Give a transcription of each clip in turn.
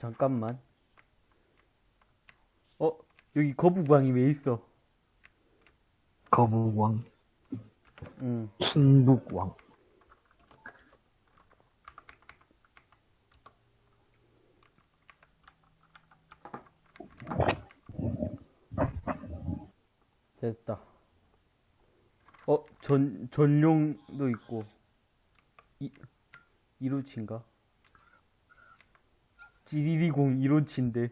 잠깐만. 어, 여기 거북왕이 왜 있어? 거북왕, 응. 킹북왕. 됐다. 어, 전, 전용도 있고. 이, 이로치인가? GDD0 이로치인데.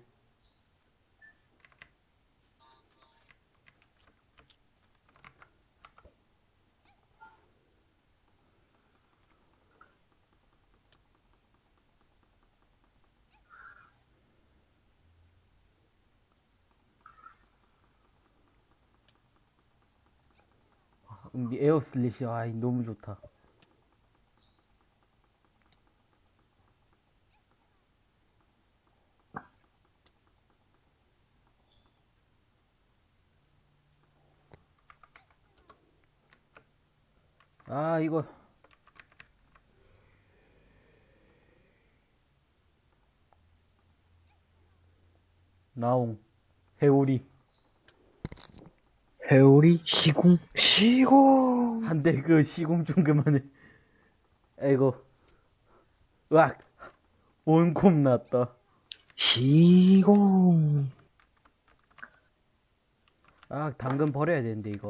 음, 에어 슬래시, 아, 너무 좋다. 아, 이거. 나옹. 회오리. 회오리, 시궁, 시궁! 한대그 시공 좀 그만해. 아이고. 으악. 원콤 났다. 시궁! 아, 당근 버려야 되는데, 이거.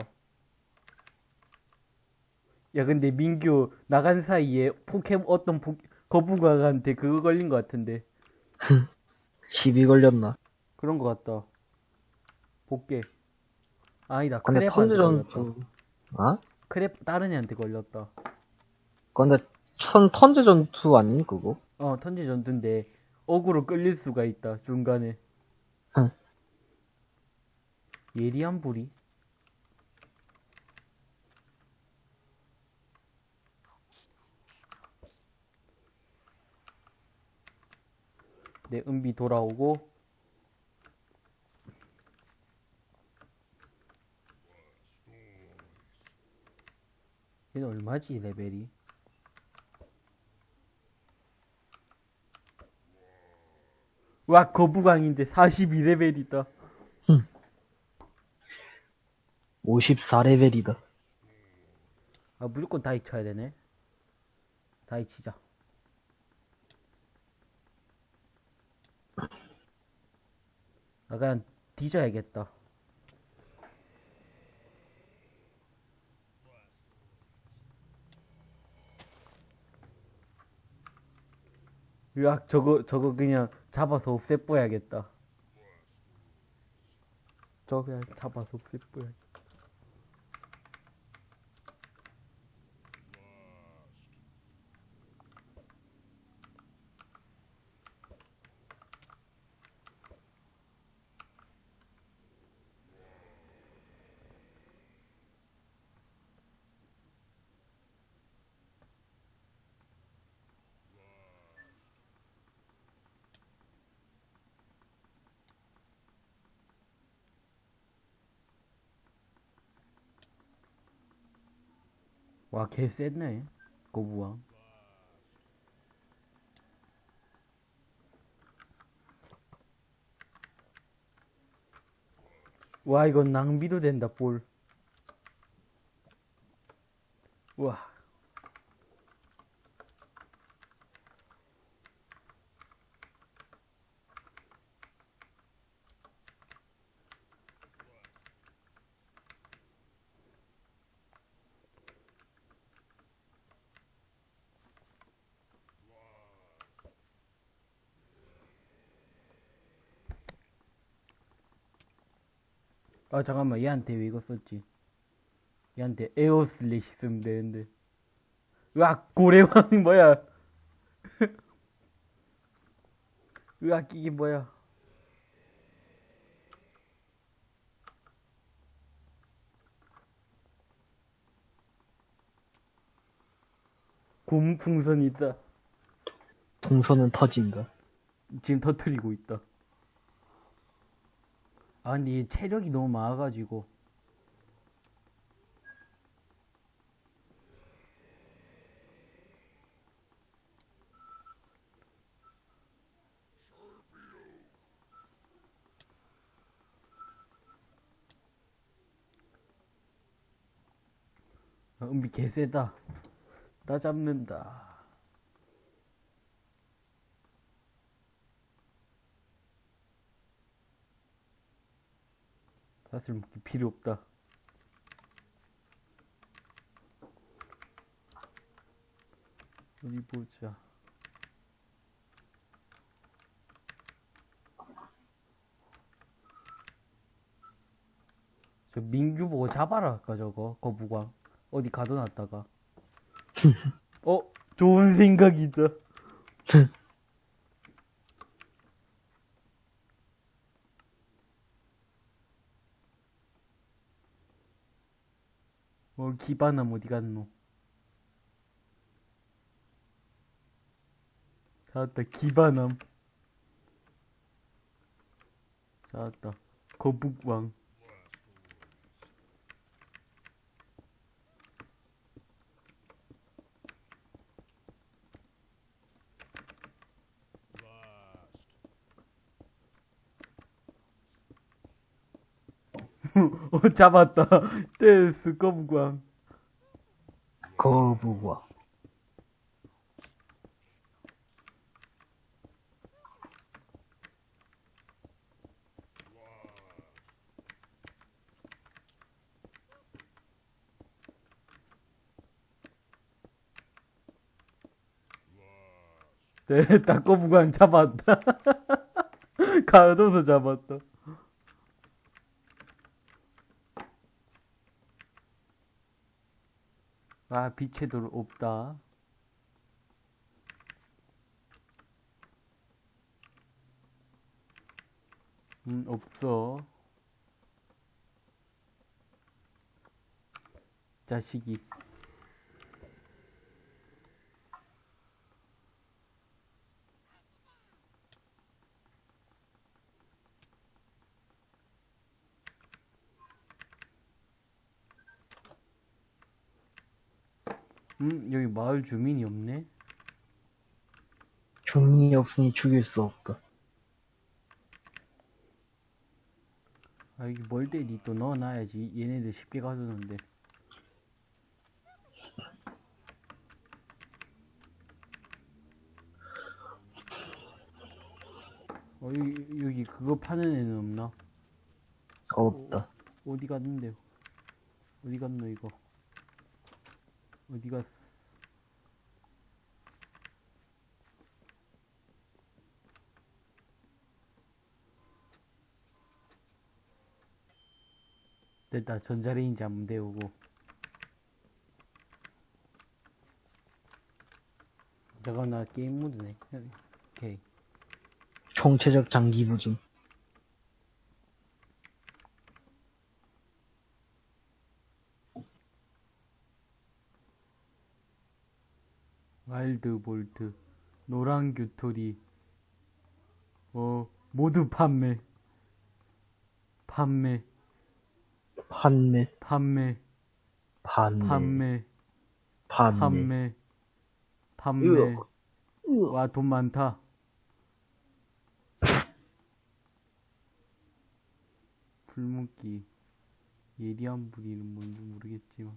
야, 근데 민규 나간 사이에 포켓, 어떤 포, 거북아한테 그거 걸린 것 같은데. 시비 걸렸나? 그런 것 같다. 복개. 아니다, 근데 걸렸다. 턴제전투, 어? 크랩 다른 애한테 걸렸다. 근데 천, 턴제 전투 아니, 그거? 어, 턴지 전투인데, 어그로 끌릴 수가 있다, 중간에. 응. 예리한 불이? 내 은비 돌아오고, 얘는 얼마지, 레벨이? 와, 거북왕인데 42레벨이다. 54레벨이다. 아, 무조건 다이 쳐야 되네. 다이 치자. 아, 그냥 뒤져야겠다. 으악, 저거, 저거 그냥 잡아서 없애버야겠다. 저거 그냥 잡아서 없애버야겠다. 와, 개 셌네. 거부왕. 와, 이건 낭비도 된다, 볼. 와. 아, 잠깐만. 얘한테 왜 이거 썼지? 얘한테 에어 슬래시 쓰면 되는데. 으악, 고래왕이 뭐야? 으악, 이게 뭐야? 곰 풍선이 있다. 풍선은 터진다. 지금 터트리고 있다. 아 근데 얘 체력이 너무 많아가지고. 아, 은비 개세다. 나 잡는다. 사실 필요 없다. 어디 보자. 저 민규 보고 잡아라 아까 저거? 거북왕. 어디 가둬놨다가. 어? 좋은 생각이다 기반함 어디 갔노. 찾았다 기반함 찾았다 거북왕. 어 잡았다. 댄스 거북 왕 거부와. 됐다 거북왕 잡았다 가둬서 잡았다 아 빛의 돌 없다. 음 없어. 자식이 음 여기 마을 주민이 없네 주민이 없으니 죽일 수 없다. 아 이게 멀대 니 또 넣어놔야지 얘네들 쉽게 가두는데 어 여기, 여기 그거 파는 애는 없나? 없다. 어디 갔는데 어디 갔노 이거 어디 갔어 됐다. 전자레인지 한번 데우고. 잠깐 나 게임 모드네. 오케이. 총체적 장기 부진. 와일드 볼트 노란 규토리 어 모두 판매. 판매 판매, 판매. 판매, 판매. 판매. 판매. 판매. 으악. 으악. 와돈 많다. 불묻기. 예리한 부리는 뭔지 모르겠지만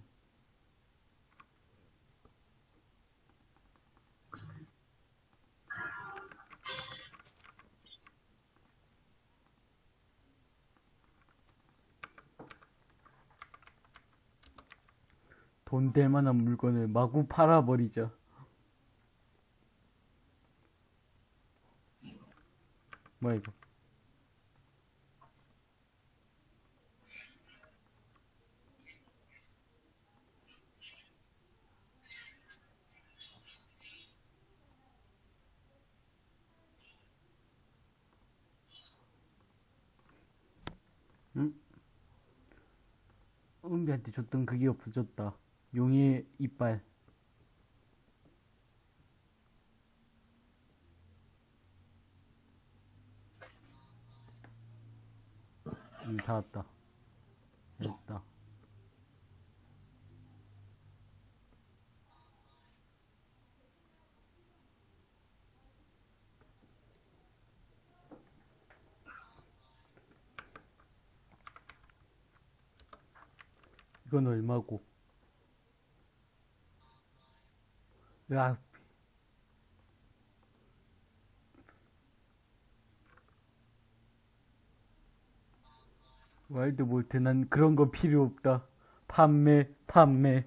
돈 될 만한 물건을 마구 팔아버리자. 뭐야 이거? 응? 은비한테 줬던 그게 없어졌다. 용의 이빨. 음, 다 왔다. 됐다. 이건 얼마고? 으악. 와일드볼트 난 그런 거 필요 없다. 판매, 판매.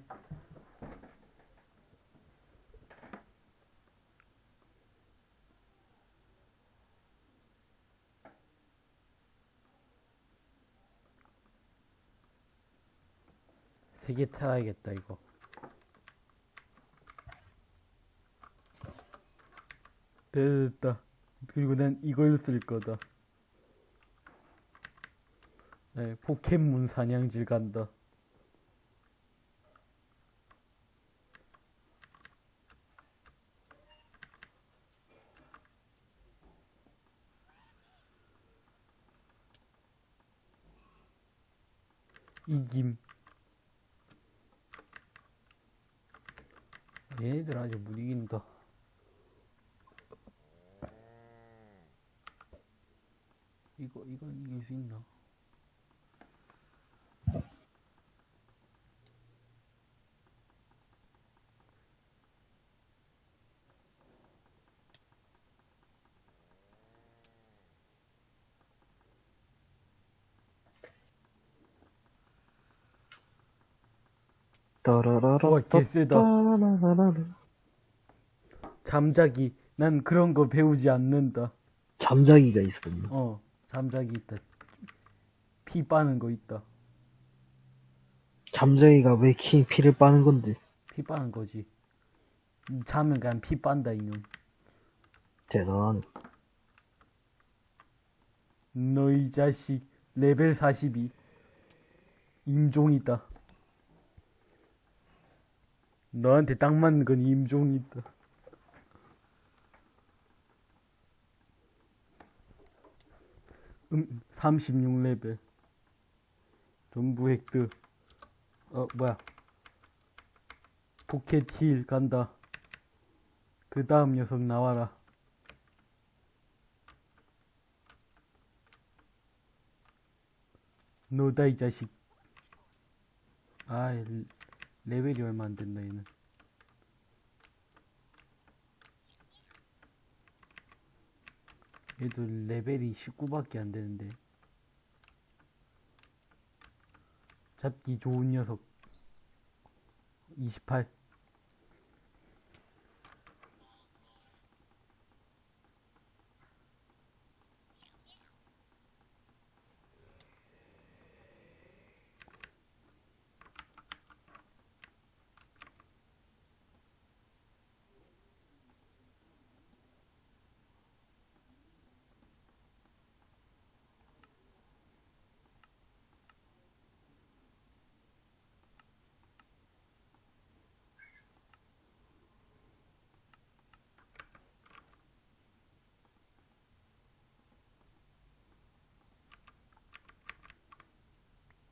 세개 타야겠다, 이거. 됐다. 그리고 난 이걸 쓸 거다. 네, 포켓몬 사냥질 간다. 이김. 얘네들 아직 못 이긴다. 이거, 이건 이길 수 있나? 따라라라. 우와, 개쎄다. 잠자기. 난 그런 거 배우지 않는다. 잠자기가 있었네. 어, 잠자기 있다. 피 빠는 거 있다. 잠자기가 왜킹 피를 빠는 건데? 피 빠는 거지. 음, 자면 그냥 피 빤다, 이놈. 대단하네. 너이 자식. 레벨 42. 임종이다. 너한테 딱 맞는 건 임종이다. 음, 36레벨. 전부 획득. 어, 뭐야. 포켓 힐 간다. 그 다음 녀석 나와라. 너다 이 자식. 아, 레벨이 얼마 안 된다 얘는. 얘도 레벨이 19밖에 안 되는데. 잡기 좋은 녀석. 28.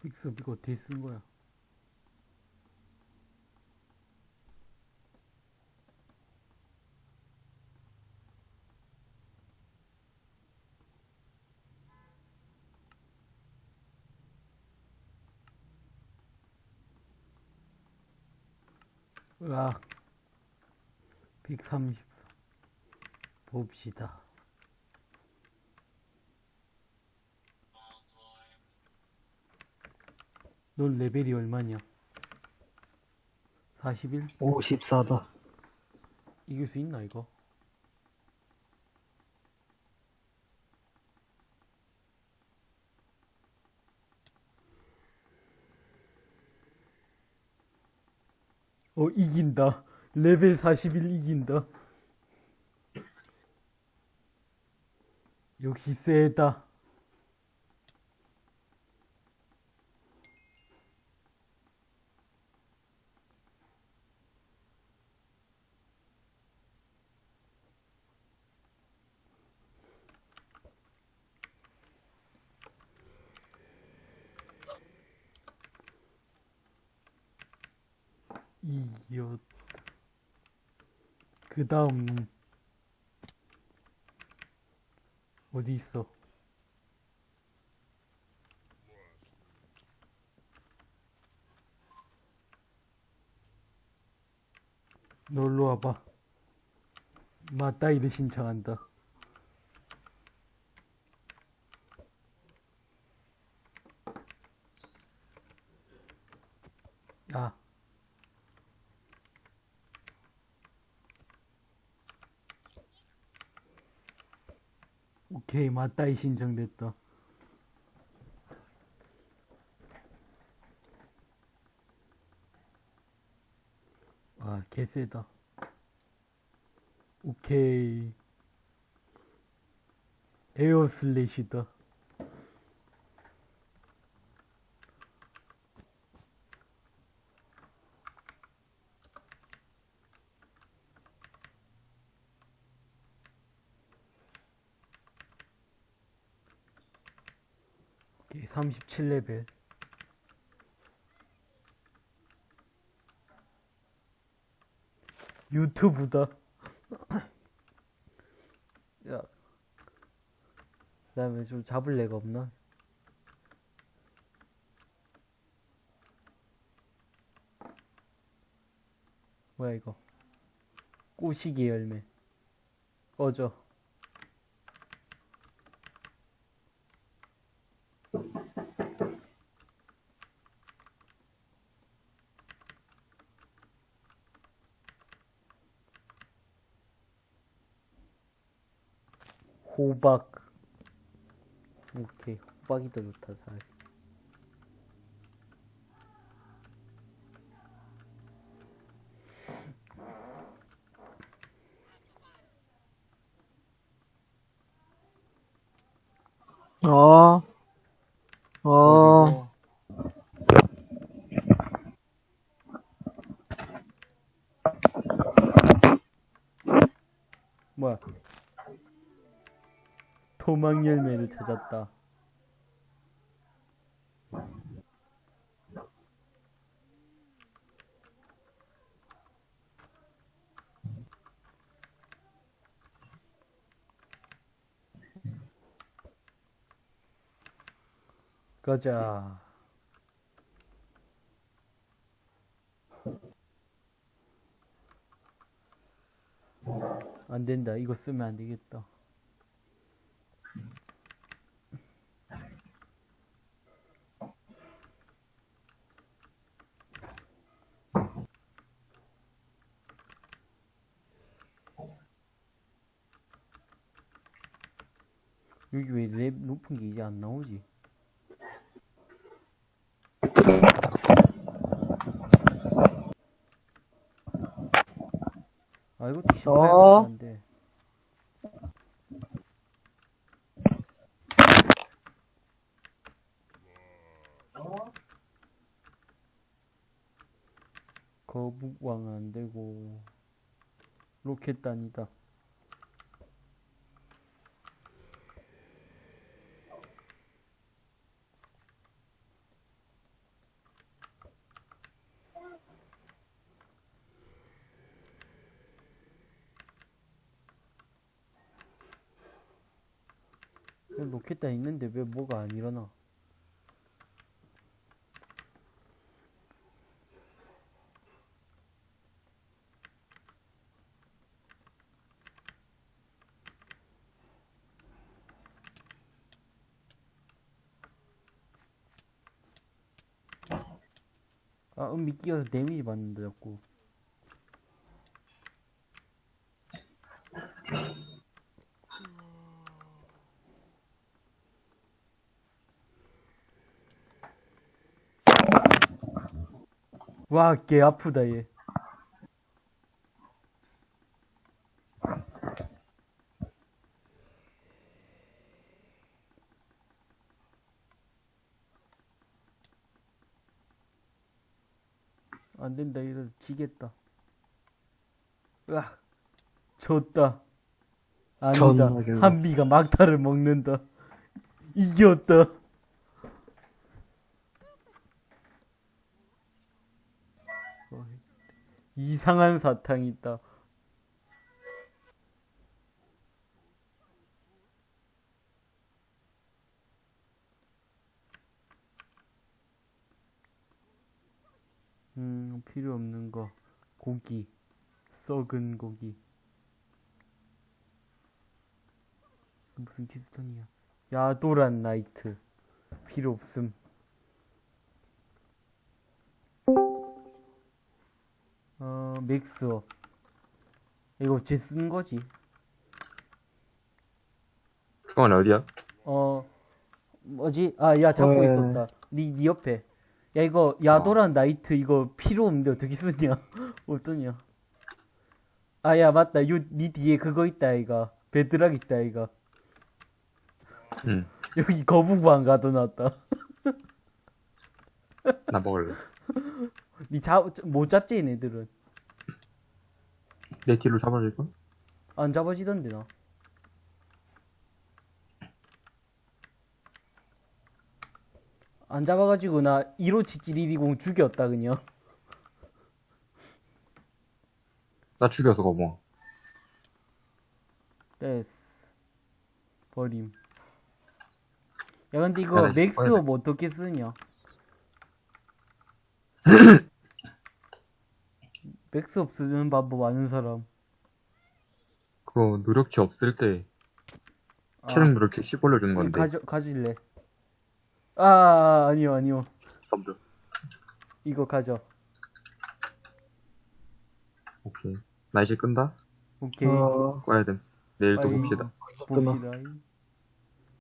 픽스 이거 어떻게 쓴 거야? 으악. 130 봅시다 넌 레벨이 얼마냐? 41? 54다. 이길 수 있나 이거? 어 이긴다 레벨 41 이긴다 역시 세다 이겼 그 다음 어디 있어? 놀러 와봐. 맞다이를 신청한다. 야. 오케이, 맞다이 신청됐다. 아, 개쎄다. 오케이. 에어 슬래시다. 37레벨. 유튜브다. 야. 그 다음에 좀 잡을 애가 없나? 뭐야, 이거. 꼬시기 열매. 꺼져. 호박. 오케이. 호박이 더 좋다, 잘. 어, 어, 찾았다. 가자. 안 된다. 이거 쓰면 안 되겠다. 여기 왜 랩 높은 게 이제 안 나오지? 아 이것도 어? 신기한데 거북왕 안 되고 로켓단이다. 로켓단 있는데 왜 뭐가 안 일어나? 아, 음미 끼어서 데미지 받는다, 자꾸. 와, 개 아프다, 얘. 안 된다, 이거 지겠다. 으악, 졌다. 아니다. 한비가 막타를 먹는다. 이겼다. 어, 이상한 사탕이 있다. 음, 필요 없는 거. 고기. 썩은 고기. 무슨 키스톤이야? 야도란 나이트. 필요 없음. 어, 맥스업. 이거 쟤 쓴 거지. 그건 어디야? 어, 뭐지? 아, 야, 잡고 왜? 있었다. 니, 니 옆에. 야, 이거, 야도란 나이트 이거 필요 없는데 어떻게 쓰냐? 어떠냐? 아, 야, 맞다. 요, 니 뒤에 그거 있다, 이가. 베드락 있다, 이가. 응. 여기 거북왕 가둬놨다. 나 먹을래. 니 잡, 못 잡지, 얘네들은. 내 뒤로 잡아줄까? 안 잡아지던데, 나. 안 잡아가지고 나 157710 죽였다, 그냥. 나 죽여서 거뭐. 됐어. 버림. 야, 근데 이거 맥스업 어떻게 쓰냐? 맥스업 쓰는 방법 아는 사람. 그거 노력치 없을 때 아, 체력 노력치 10 올려주는 건데. 가져, 가질래. 아, 아니요, 아니요. 덤벼. 이거 가져. 오케이. 나 이제 끈다? 오케이. 어, 꺼야 됨. 내일 또 아이. 봅시다. 봅시다.